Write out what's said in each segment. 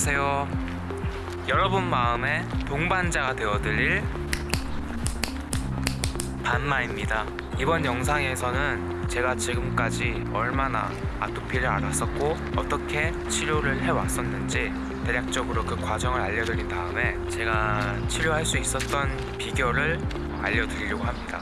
안녕하세요. 여러분 마음의 동반자가 되어드릴 반마입니다. 이번 영상에서는 제가 지금까지 얼마나 아토피를 알았었고 어떻게 치료를 해왔었는지 대략적으로 그 과정을 알려드린 다음에 제가 치료할 수 있었던 비결을 알려드리려고 합니다.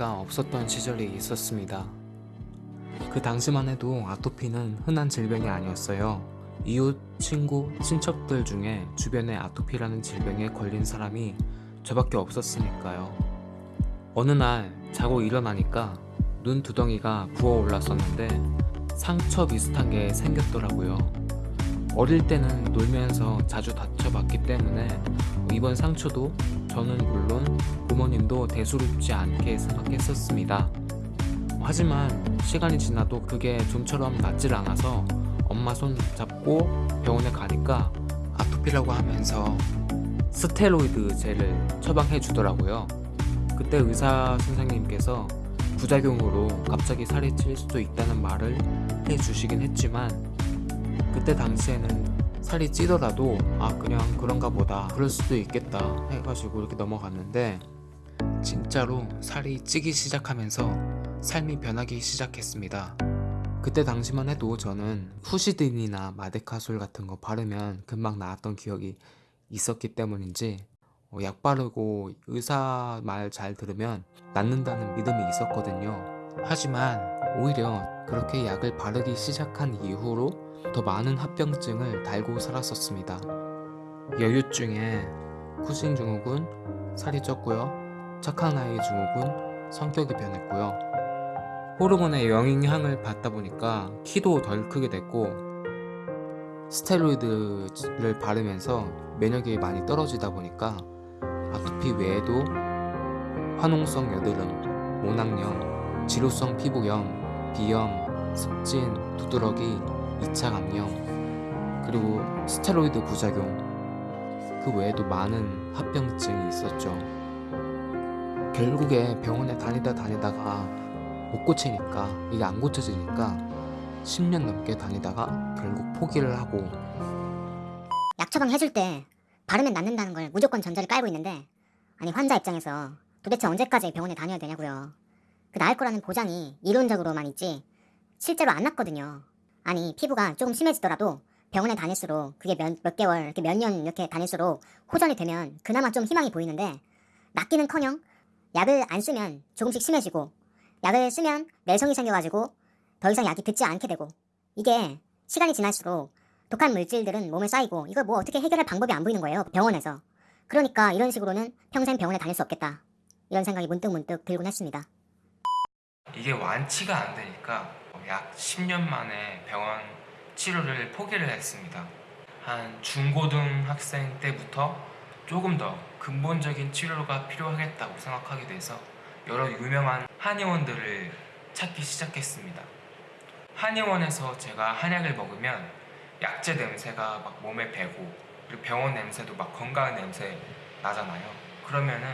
아토피가 없었던 시절이 있었습니다. 그 당시만 해도 아토피는 흔한 질병이 아니었어요. 이웃, 친구, 친척들 중에 주변에 아토피라는 질병에 걸린 사람이 저밖에 없었으니까요. 어느 날 자고 일어나니까 눈 두덩이가 부어 올랐었는데 상처 비슷한 게 생겼더라고요. 어릴 때는 놀면서 자주 다쳐봤기 때문에 이번 상처도 저는 물론 부모님도 대수롭지 않게 생각했었습니다. 하지만 시간이 지나도 그게 좀처럼 낫질 않아서 엄마 손 잡고 병원에 가니까 아토피라고 하면서 스테로이드 젤을 처방해 주더라고요. 그때 의사 선생님께서 부작용으로 갑자기 살이 찔 수도 있다는 말을 해 주시긴 했지만 그때 당시에는 살이 찌더라도 아 그냥 그런가 보다 그럴 수도 있겠다 해가지고 이렇게 넘어갔는데 진짜로 살이 찌기 시작하면서 삶이 변하기 시작했습니다. 그때 당시만 해도 저는 후시딘이나 마데카솔 같은 거 바르면 금방 나았던 기억이 있었기 때문인지 어, 약 바르고 의사 말 잘 들으면 낫는다는 믿음이 있었거든요. 하지만 오히려 그렇게 약을 바르기 시작한 이후로 더 많은 합병증을 달고 살았었습니다. 여유증에 쿠신 증후군, 살이 쪘고요. 착한 아이 증후군, 성격이 변했고요. 호르몬의 영향을 받다 보니까 키도 덜 크게 됐고 스테로이드를 바르면서 면역이 많이 떨어지다 보니까 아토피 외에도 화농성 여드름, 모낭염, 지루성 피부염, 비염, 습진, 두드러기, 2차 감염, 그리고 스테로이드 부작용, 그 외에도 많은 합병증이 있었죠. 결국에 병원에 다니다 다니다가 못 고치니까 이게 안 고쳐지니까 10년 넘게 다니다가 결국 포기를 하고 약 처방 해줄 때 바르면 낫는다는 걸 무조건 전제를 깔고 있는데 아니 환자 입장에서 도대체 언제까지 병원에 다녀야 되냐고요. 그 나을 거라는 보장이 이론적으로만 있지 실제로 안 낫거든요. 아니 피부가 조금 심해지더라도 병원에 다닐수록 그게 몇, 몇 개월 이렇게 몇 년 이렇게 다닐수록 호전이 되면 그나마 좀 희망이 보이는데 낫기는커녕 약을 안 쓰면 조금씩 심해지고 약을 쓰면 내성이 생겨가지고 더 이상 약이 듣지 않게 되고 이게 시간이 지날수록 독한 물질들은 몸에 쌓이고 이걸 뭐 어떻게 해결할 방법이 안 보이는 거예요 병원에서. 그러니까 이런 식으로는 평생 병원에 다닐 수 없겠다. 이런 생각이 문득문득 들곤 했습니다. 이게 완치가 안 되니까 약 10년 만에 병원 치료를 포기를 했습니다. 한 중고등학생 때부터 조금 더 근본적인 치료가 필요하겠다고 생각하게 돼서 여러 유명한 한의원들을 찾기 시작했습니다. 한의원에서 제가 한약을 먹으면 약재 냄새가 막 몸에 배고 그리고 병원 냄새도 막 건강 냄새 나잖아요. 그러면은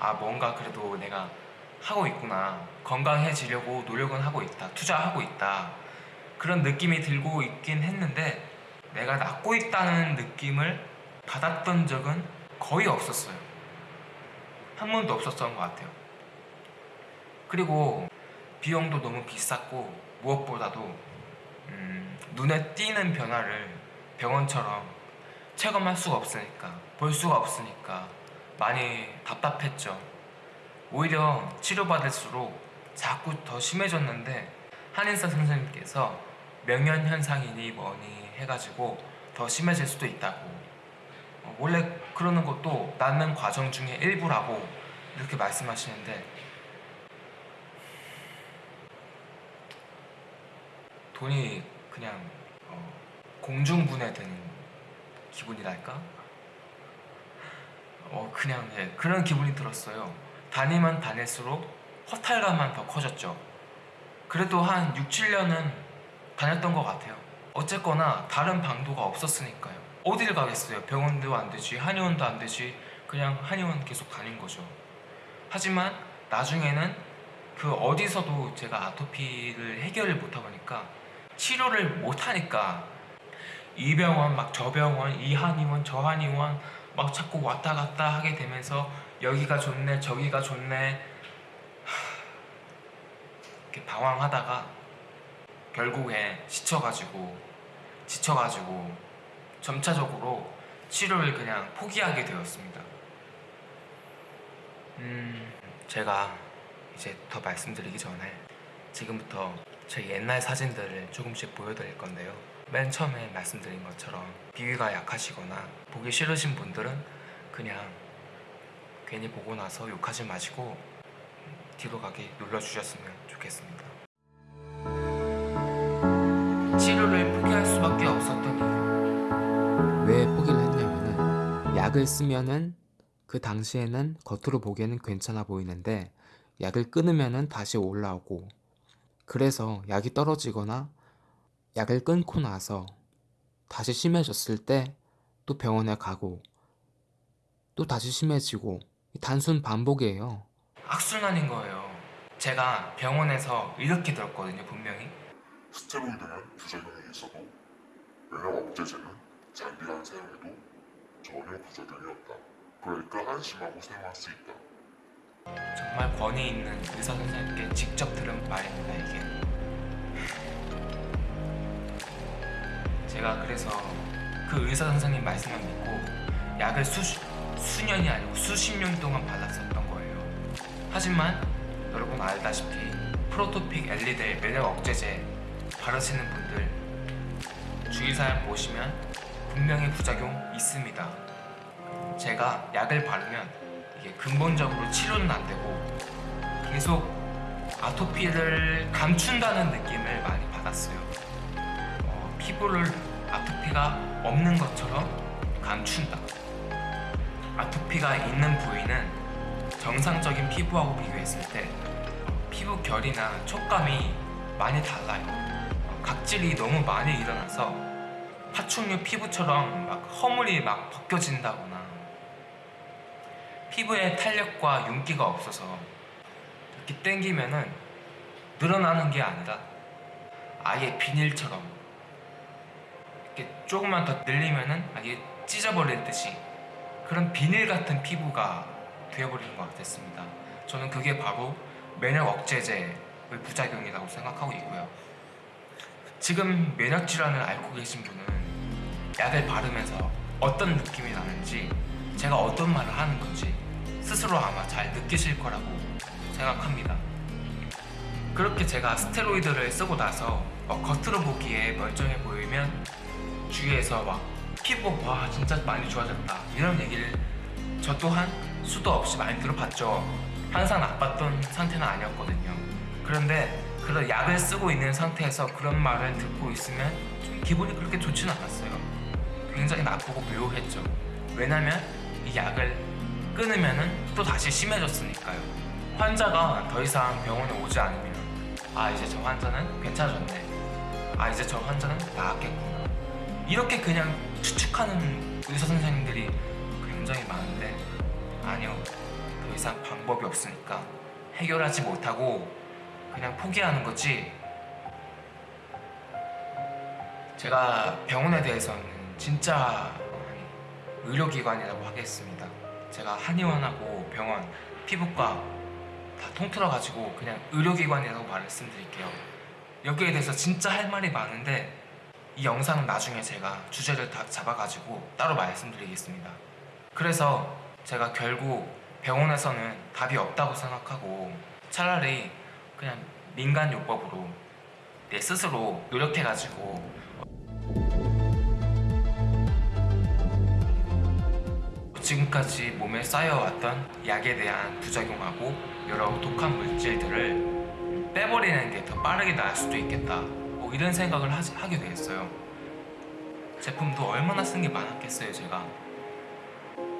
아 뭔가 그래도 내가 하고 있구나. 건강해지려고 노력은 하고 있다. 투자하고 있다. 그런 느낌이 들고 있긴 했는데 내가 낫고 있다는 느낌을 받았던 적은 거의 없었어요. 한 번도 없었던 것 같아요. 그리고 비용도 너무 비쌌고 무엇보다도 음, 눈에 띄는 변화를 병원처럼 체감할 수가 없으니까 볼 수가 없으니까 많이 답답했죠 오히려 치료받을수록 자꾸 더 심해졌는데 한인사 선생님께서 명현현상이니 뭐니 해가지고 더 심해질 수도 있다고. 어, 원래 그러는 것도 낫는 과정 중에 일부라고 이렇게 말씀하시는데. 돈이 그냥 어, 공중분해되는 기분이랄까? 어 그냥 예, 그런 기분이 들었어요 다니면 다닐수록 허탈감만 더 커졌죠 그래도 한 6, 7년은 다녔던 것 같아요. 어쨌거나 다른 방도가 없었으니까요. 어딜 가겠어요? 병원도 안 되지, 한의원도 안 되지. 그냥 한의원 계속 다닌 거죠. 하지만 나중에는 그 어디서도 제가 아토피를 해결을 못하 보니까 치료를 못 하니까 이 병원 막 저 병원 이 한의원 저 한의원 막 자꾸 왔다 갔다 하게 되면서 여기가 좋네 저기가 좋네 이렇게 방황하다가 결국에 지쳐가지고 지쳐가지고 점차적으로 치료를 그냥 포기하게 되었습니다. 음, 제가 이제 더 말씀드리기 전에 지금부터 제 옛날 사진들을 조금씩 보여드릴 건데요. 맨 처음에 말씀드린 것처럼 비위가 약하시거나 보기 싫으신 분들은 그냥 괜히 보고 나서 욕하지 마시고 뒤로 가기 눌러주셨으면 좋겠습니다. 치료를 포기할 수밖에 없었던 이유. 왜 포기를 했냐면은 약을 쓰면은 그 당시에는 겉으로 보기에는 괜찮아 보이는데 약을 끊으면은 다시 올라오고 그래서 약이 떨어지거나 약을 끊고 나서 다시 심해졌을 때 또 병원에 가고 또 다시 심해지고 단순 반복이에요. 악순환인 거예요. 제가 병원에서 이렇게 들었거든요, 분명히. 스테로이드는 부작용이 있어도 면역 억제제는 장기간 사용해도 전혀 부작용이 없다. 그러니까 안심하고 사용할 수 있다. 정말 권위 있는 의사 선생님께 직접 들은 말입니다 이게. 제가 그래서 그 의사 선생님 말씀만 믿고 약을 수 수년이 아니고 수십 년 동안 받았었던 거예요. 하지만 여러분 알다시피 프로토픽 엘리델 면역 억제제 바르시는 분들 주의사항 보시면 분명히 부작용 있습니다. 제가 약을 바르면 이게 근본적으로 치료는 안 되고 계속 아토피를 감춘다는 느낌을 많이 받았어요. 어, 피부를 아토피가 없는 것처럼 감춘다. 아토피가 있는 부위는 정상적인 피부하고 비교했을 때 피부 결이나 촉감이 많이 달라요. 어, 각질이 너무 많이 일어나서 파충류 피부처럼 막 허물이 막 벗겨진다거나 피부에 탄력과 윤기가 없어서 이렇게 당기면은 늘어나는 게 아니라 아예 비닐처럼 이렇게 조금만 더 늘리면은 아예 찢어버릴 듯이 그런 비닐 같은 피부가 되어버리는 것 같았습니다. 저는 그게 바로 면역 억제제의 부작용이라고 생각하고 있고요. 지금 면역 질환을 앓고 계신 분은 약을 바르면서 어떤 느낌이 나는지 제가 어떤 말을 하는 건지 스스로 아마 잘 느끼실 거라고 생각합니다. 그렇게 제가 스테로이드를 쓰고 나서 어, 겉으로 보기에 멀쩡해 보이면 주위에서 막 피부 와 진짜 많이 좋아졌다 이런 얘기를 저 또한 수도 없이 많이 들어봤죠. 항상 나빴던 상태는 아니었거든요. 그런데 그런 약을 쓰고 있는 상태에서 그런 말을 듣고 있으면 좀 기분이 그렇게 좋지는 않았어요. 굉장히 나쁘고 묘했죠. 왜냐면 이 약을 끊으면은 또 다시 심해졌으니까요. 환자가 더 이상 병원에 오지 않으면 아 이제 저 환자는 괜찮아졌네. 아 이제 저 환자는 나았겠구나. 이렇게 그냥 추측하는 의사 선생님들이 굉장히 많은데 아니요 더 이상 방법이 없으니까 해결하지 못하고 그냥 포기하는 거지. 제가 병원에 대해서는 진짜 의료기관이라고 하겠습니다. 제가 한의원하고 병원, 피부과 다 통틀어가지고 그냥 의료기관이라고 말씀드릴게요. 여기에 대해서 진짜 할 말이 많은데 이 영상은 나중에 제가 주제를 다 잡아가지고 따로 말씀드리겠습니다. 그래서 제가 결국 병원에서는 답이 없다고 생각하고 차라리 그냥 민간요법으로 내 스스로 노력해가지고 지금까지 몸에 쌓여왔던 약에 대한 부작용하고 여러 독한 물질들을 빼버리는 게 더 빠르게 나을 수도 있겠다 뭐 이런 생각을 하지, 하게 됐어요 제품도 얼마나 쓴 게 많았겠어요 제가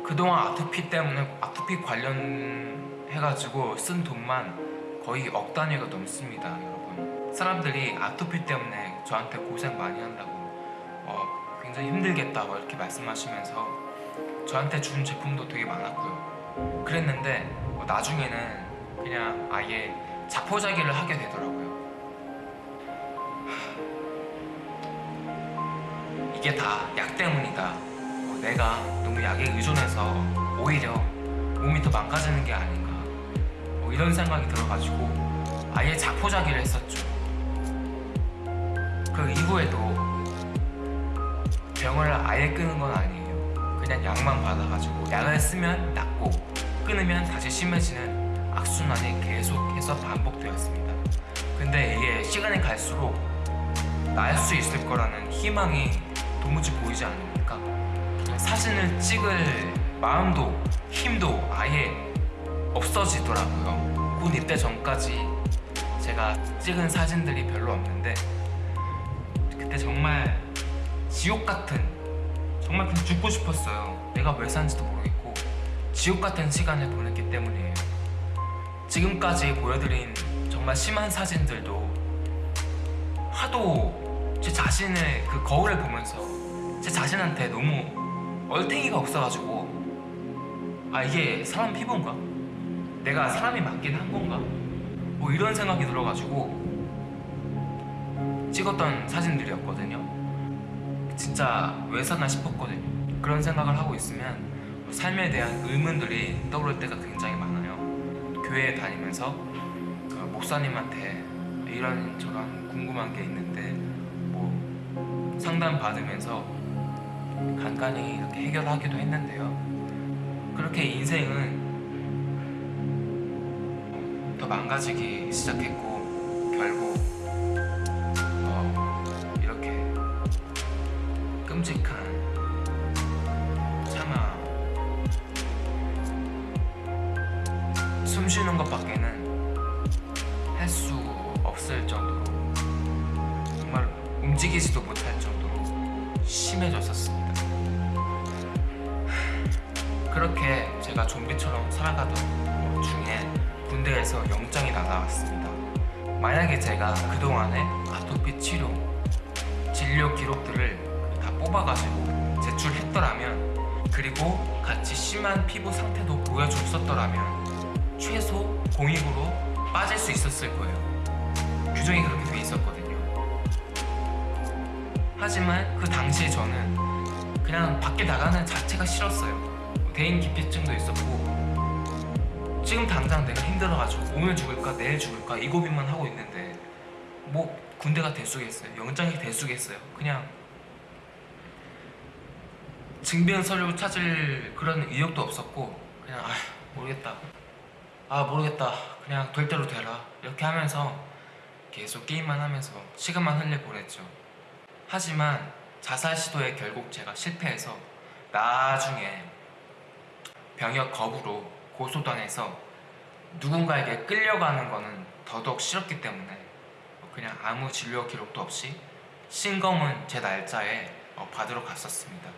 그동안 아토피 때문에 아토피 관련해가지고 쓴 돈만 거의 억 단위가 넘습니다 여러분 사람들이 아토피 때문에 저한테 고생 많이 한다고 어, 굉장히 힘들겠다 뭐 이렇게 말씀하시면서 저한테 준 제품도 되게 많았고요. 그랬는데 어, 나중에는 그냥 아예 자포자기를 하게 되더라고요. 이게 다 약 때문이다. 어, 내가 너무 약에 의존해서 오히려 몸이 더 망가지는 게 아닌가. 뭐 이런 생각이 들어가지고 아예 자포자기를 했었죠. 그 이후에도 병을 아예 끄는 건 아니에요. 그냥 약만 받아가지고 약을 쓰면 낫고 끊으면 다시 심해지는 악순환이 계속해서 반복되었습니다. 근데 이게 시간이 갈수록 나을 수 있을 거라는 희망이 도무지 보이지 않으니까 사진을 찍을 마음도 힘도 아예 없어지더라고요. 군 입대 전까지 제가 찍은 사진들이 별로 없는데 그때 정말 지옥 같은 정말 그냥 죽고 싶었어요. 내가 왜 산지도 모르겠고 지옥 같은 시간을 보냈기 때문이에요. 지금까지 보여드린 정말 심한 사진들도 하도 제 자신의 그 거울을 보면서 제 자신한테 너무 얼탱이가 없어가지고 아 이게 사람 피부인가? 내가 사람이 맞긴 한 건가? 뭐 이런 생각이 들어가지고 찍었던 사진들이었거든요. 진짜 왜 사나 싶었거든요. 그런 생각을 하고 있으면 삶에 대한 의문들이 떠오를 때가 굉장히 많아요. 교회에 다니면서 어, 목사님한테 이런 저런 궁금한 게 있는데 뭐 상담 받으면서 간간히 이렇게 해결하기도 했는데요. 그렇게 인생은 더 망가지기 시작했고 결국 어, 이렇게 끔찍한 움직이지도 못할 정도로 심해졌었습니다. 그렇게 제가 좀비처럼 살아가던 중에 군대에서 영장이 날아왔습니다. 만약에 제가 그동안의 아토피 치료, 진료 기록들을 다 뽑아가지고 제출했더라면 그리고 같이 심한 피부 상태도 보여줬었더라면 최소 공익으로 빠질 수 있었을 거예요. 규정이 그렇게 돼 있었거든요. 하지만 그 당시에 저는 그냥 밖에 나가는 자체가 싫었어요. 대인 기피증도 있었고 지금 당장 내가 힘들어가지고 오늘 죽을까 내일 죽을까 이 고민만 하고 있는데 뭐 군대가 대수겠어요. 영장이 대수겠어요. 그냥 증빙 서류 찾을 그런 의욕도 없었고 그냥 아 모르겠다. 아 모르겠다. 그냥 될 대로 되라. 이렇게 하면서 계속 게임만 하면서 시간만 흘려 보냈죠. 하지만 자살 시도에 결국 제가 실패해서 나중에 병역 거부로 고소당해서 누군가에게 끌려가는 거는 더더욱 싫었기 때문에 그냥 아무 진료 기록도 없이 신검은 제 날짜에 어, 받으러 갔었습니다.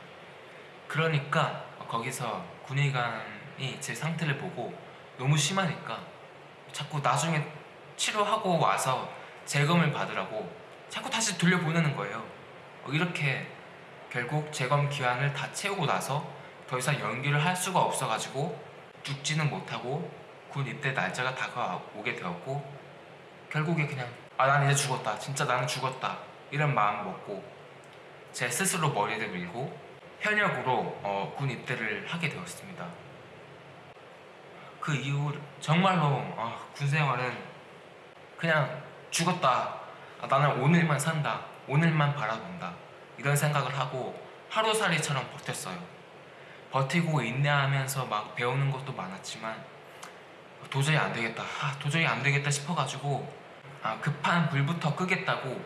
그러니까 거기서 군의관이 제 상태를 보고 너무 심하니까 자꾸 나중에 치료하고 와서 재검을 받으라고 자꾸 다시 돌려보내는 거예요. 어, 이렇게 결국 재검 기한을 다 채우고 나서 더 이상 연기를 할 수가 없어가지고 죽지는 못하고 군 입대 날짜가 다가오게 되었고 결국에 그냥 아 난 이제 죽었다 진짜 나는 죽었다 이런 마음 먹고 제 스스로 머리를 밀고 현역으로 어, 군 입대를 하게 되었습니다. 그 이후 정말로 아, 군 생활은 그냥 죽었다. 아, 나는 오늘만 산다. 오늘만 바라본다. 이런 생각을 하고 하루살이처럼 버텼어요. 버티고 인내하면서 막 배우는 것도 많았지만 도저히 안 되겠다. 아, 도저히 안 되겠다 싶어가지고 아, 급한 불부터 끄겠다고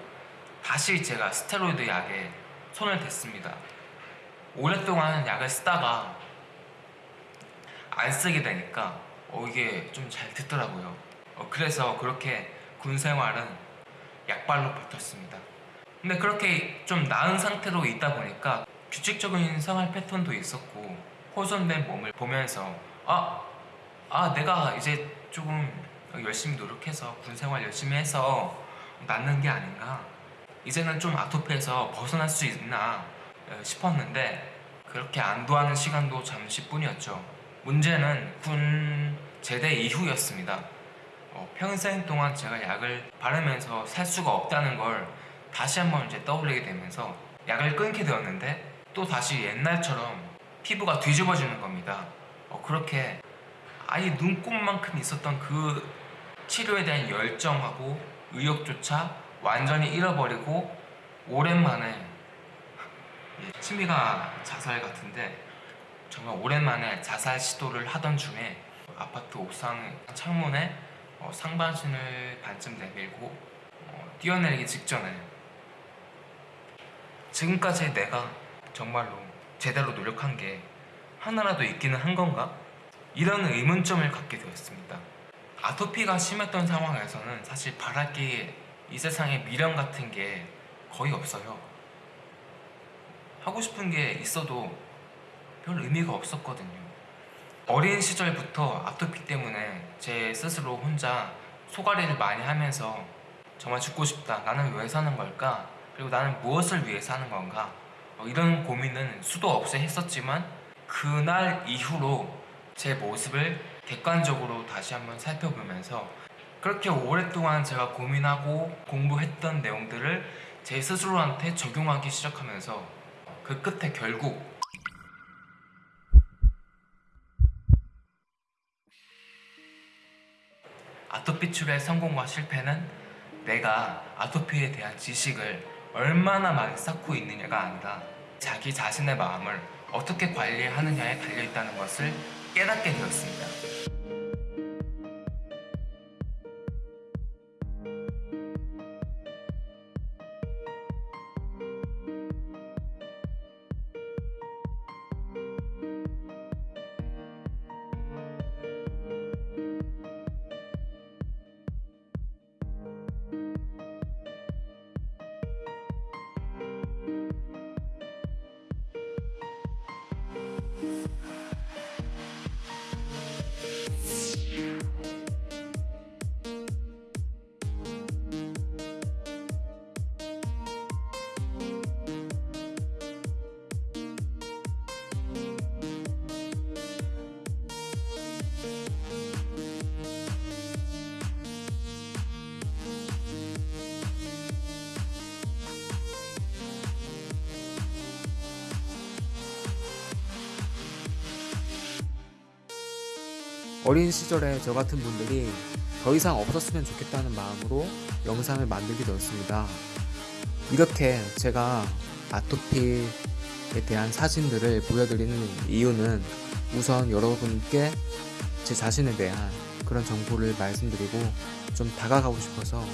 다시 제가 스테로이드 약에 손을 댔습니다. 오랫동안 약을 쓰다가 안 쓰게 되니까 어, 이게 좀 잘 듣더라고요. 어, 그래서 그렇게 군 생활은 약발로 버텼습니다. 근데 그렇게 좀 나은 상태로 있다 보니까 규칙적인 생활 패턴도 있었고 호전된 몸을 보면서 아, 아 내가 이제 조금 열심히 노력해서 군 생활 열심히 해서 낫는 게 아닌가. 이제는 좀 아토피에서 벗어날 수 있나 어, 싶었는데 그렇게 안도하는 시간도 잠시뿐이었죠. 문제는 군 제대 이후였습니다. 어, 평생 동안 제가 약을 바르면서 살 수가 없다는 걸 다시 한번 이제 떠올리게 되면서 약을 끊게 되었는데 또 다시 옛날처럼 피부가 뒤집어지는 겁니다. 어, 그렇게 아예 눈곱만큼 있었던 그 치료에 대한 열정하고 의욕조차 완전히 잃어버리고 오랜만에 예, 취미가 자살 같은데 정말 오랜만에 자살 시도를 하던 중에 아파트 옥상 창문에 어, 상반신을 반쯤 내밀고 어, 뛰어내리기 직전에 지금까지 내가 정말로 제대로 노력한 게 하나라도 있기는 한 건가? 이런 의문점을 갖게 되었습니다. 아토피가 심했던 상황에서는 사실 게이 세상에 미련 같은 게 거의 없어요. 하고 싶은 게 있어도 별 의미가 없었거든요. 어린 시절부터 아토피 때문에 제 스스로 혼자 소가리를 많이 하면서 정말 죽고 싶다. 나는 왜 사는 걸까? 그리고 나는 무엇을 위해 사는 건가? 어, 이런 고민은 수도 없이 했었지만 그날 이후로 제 모습을 객관적으로 다시 한번 살펴보면서 그렇게 오랫동안 제가 고민하고 공부했던 내용들을 제 스스로한테 적용하기 시작하면서 그 끝에 결국 아토피 치료의 성공과 실패는 내가 아토피에 대한 지식을 얼마나 많이 쌓고 있느냐가 아니라 자기 자신의 마음을 어떻게 관리하느냐에 달려있다는 것을 깨닫게 되었습니다. 어린 시절에 저 같은 분들이 더 이상 없었으면 좋겠다는 마음으로 영상을 만들게 되었습니다. 이렇게 제가 아토피에 대한 사진들을 보여드리는 이유는 우선 여러분께 제 자신에 대한 그런 정보를 말씀드리고 좀 다가가고 싶어서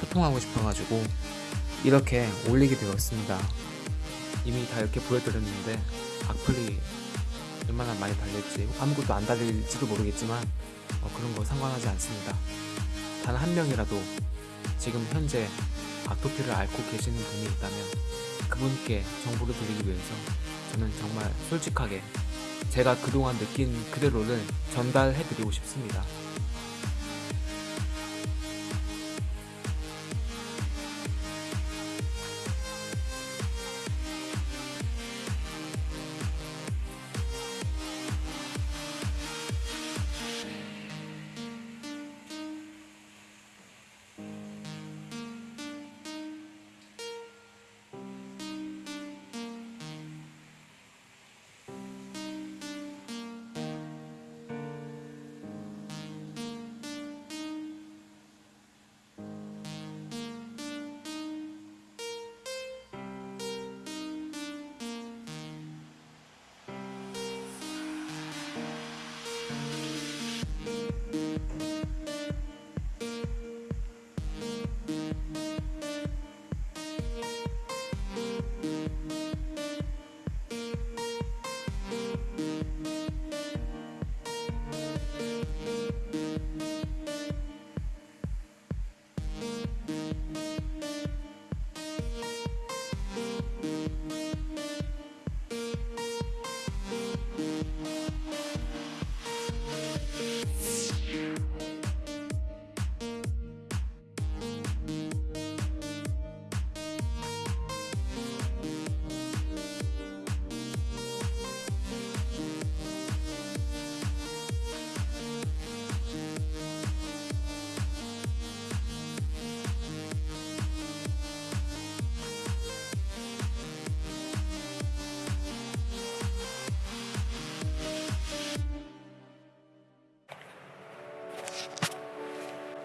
소통하고 싶어가지고 이렇게 올리게 되었습니다. 이미 다 이렇게 보여드렸는데 악플이 얼마나 많이 달릴지 아무것도 안 달릴지도 모르겠지만 어, 그런 거 상관하지 않습니다. 단 한 명이라도 지금 현재 아토피를 앓고 계시는 분이 있다면 그분께 정보를 드리기 위해서 저는 정말 솔직하게 제가 그동안 느낀 그대로를 전달해 드리고 싶습니다.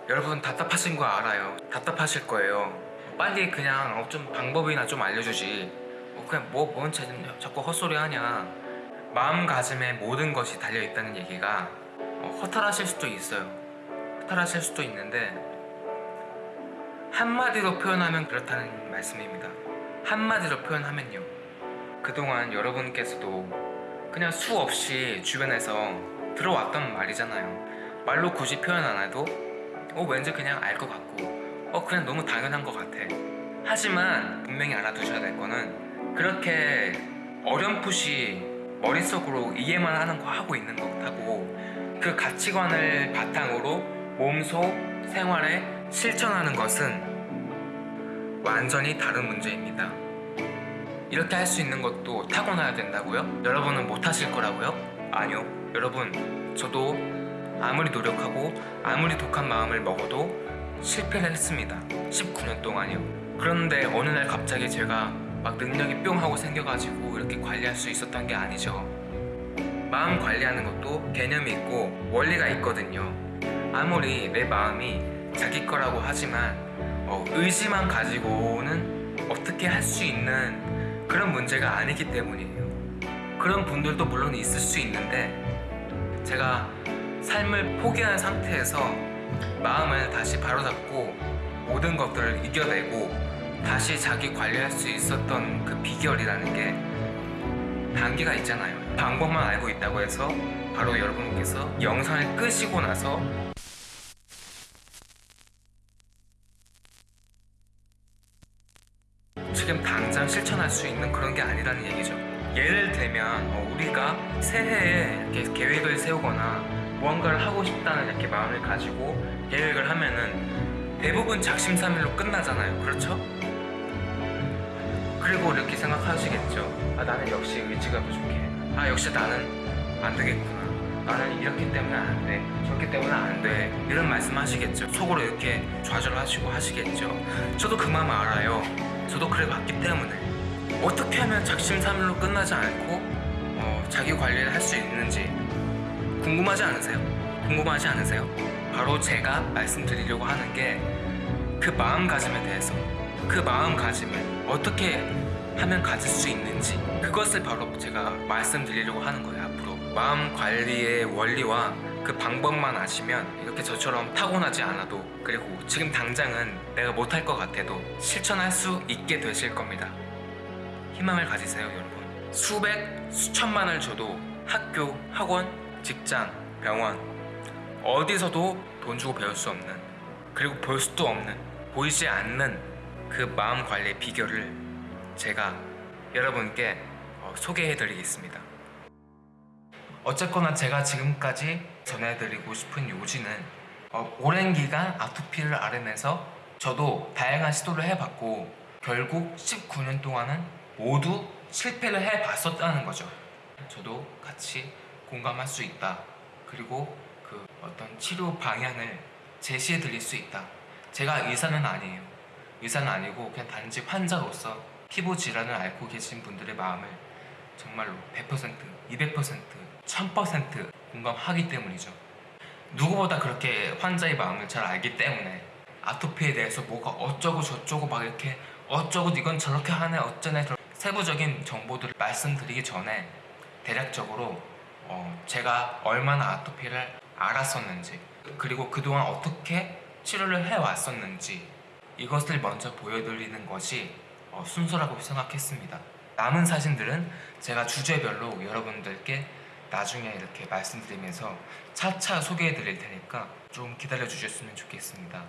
여러분 답답하신 거 알아요. 답답하실 거예요. 빨리 그냥 어, 좀 방법이나 좀 알려주지. 어, 그냥 뭐뭔 자꾸 헛소리 하냐. 마음가짐에 모든 것이 달려 있다는 얘기가 어, 허탈하실 수도 있어요. 허탈하실 수도 있는데 한마디로 표현하면 그렇다는 말씀입니다. 한마디로 표현하면요. 그동안 여러분께서도 그냥 수없이 주변에서 들어왔던 말이잖아요. 말로 굳이 표현 안 해도 어 왠지 그냥 알 것 같고 어 그냥 너무 당연한 것 같아. 하지만 분명히 알아두셔야 될 거는 그렇게 어렴풋이 머릿속으로 이해만 하는 거 하고 있는 것하고 그 가치관을 바탕으로 몸소 생활에 실천하는 것은 완전히 다른 문제입니다. 이렇게 할 수 있는 것도 타고나야 된다고요? 여러분은 못 하실 거라고요? 아니요. 여러분, 저도 아무리 노력하고 아무리 독한 마음을 먹어도 실패를 했습니다. 19년 동안이요. 그런데 어느 날 갑자기 제가 막 능력이 뿅 하고 생겨가지고 이렇게 관리할 수 있었던 게 아니죠. 마음 관리하는 것도 개념이 있고 원리가 있거든요. 아무리 내 마음이 자기 거라고 하지만 어, 의지만 가지고는 어떻게 할 수 있는 그런 문제가 아니기 때문이에요. 그런 분들도 물론 있을 수 있는데 제가 삶을 포기한 상태에서 마음을 다시 바로잡고 모든 것들을 이겨내고 다시 자기 관리할 수 있었던 그 비결이라는 게 단계가 있잖아요. 방법만 알고 있다고 해서 바로 여러분께서 영상을 끄시고 나서 지금 당장 실천할 수 있는 그런 게 아니라는 얘기죠. 예를 들면 어, 우리가 새해에 계획을 세우거나 무언가를 하고 싶다는 이렇게 마음을 가지고 계획을 하면은 대부분 작심삼일로 끝나잖아요. 그렇죠? 그리고 이렇게 생각하시겠죠. 아 나는 역시 의지가 부족해. 아 역시 나는 안 되겠구나. 나는 이렇기 때문에 안 돼. 저렇기 때문에 안 돼. 이런 말씀 하시겠죠. 속으로 이렇게 좌절하시고 하시겠죠. 저도 그 마음 알아요. 저도 그래 봤기 때문에 어떻게 하면 작심삼일로 끝나지 않고 어, 자기 관리를 할 수 있는지 궁금하지 않으세요? 궁금하지 않으세요? 바로 제가 말씀드리려고 하는 게 그 마음가짐에 대해서 그 마음가짐을 어떻게 하면 가질 수 있는지 그것을 바로 제가 말씀드리려고 하는 거예요 앞으로 마음 관리의 원리와 그 방법만 아시면 이렇게 저처럼 타고나지 않아도 그리고 지금 당장은 내가 못할 것 같아도 실천할 수 있게 되실 겁니다 희망을 가지세요 여러분 수백 수천만을 줘도 학교 학원 직장 병원 어디서도 돈 주고 배울 수 없는 그리고 볼 수도 없는 보이지 않는 그 마음 관리의 비결을 제가 여러분께 어, 소개해 드리겠습니다. 어쨌거나 제가 지금까지 전해드리고 싶은 요지는 어, 오랜 기간 아토피를 앓으면서 저도 다양한 시도를 해봤고 결국 19년 동안은 모두 실패를 해봤었다는 거죠. 저도 같이 공감할 수 있다. 그리고 그 어떤 치료 방향을 제시해 드릴 수 있다. 제가 의사는 아니에요. 의사는 아니고 그냥 단지 환자로서 피부 질환을 앓고 계신 분들의 마음을 정말로 100%, 200%, 1000% 공감하기 때문이죠. 누구보다 그렇게 환자의 마음을 잘 알기 때문에 아토피에 대해서 뭐가 어쩌고 저쩌고 막 이렇게 어쩌고 이건 저렇게 하네 어쩌네 세부적인 정보들을 말씀드리기 전에 대략적으로 어, 제가 얼마나 아토피를 알았었는지 그리고 그동안 어떻게 치료를 해왔었는지 이것을 먼저 보여드리는 것이 어, 순서라고 생각했습니다. 남은 사진들은 제가 주제별로 여러분들께 나중에 이렇게 말씀드리면서 차차 소개해 드릴 테니까 좀 기다려 주셨으면 좋겠습니다.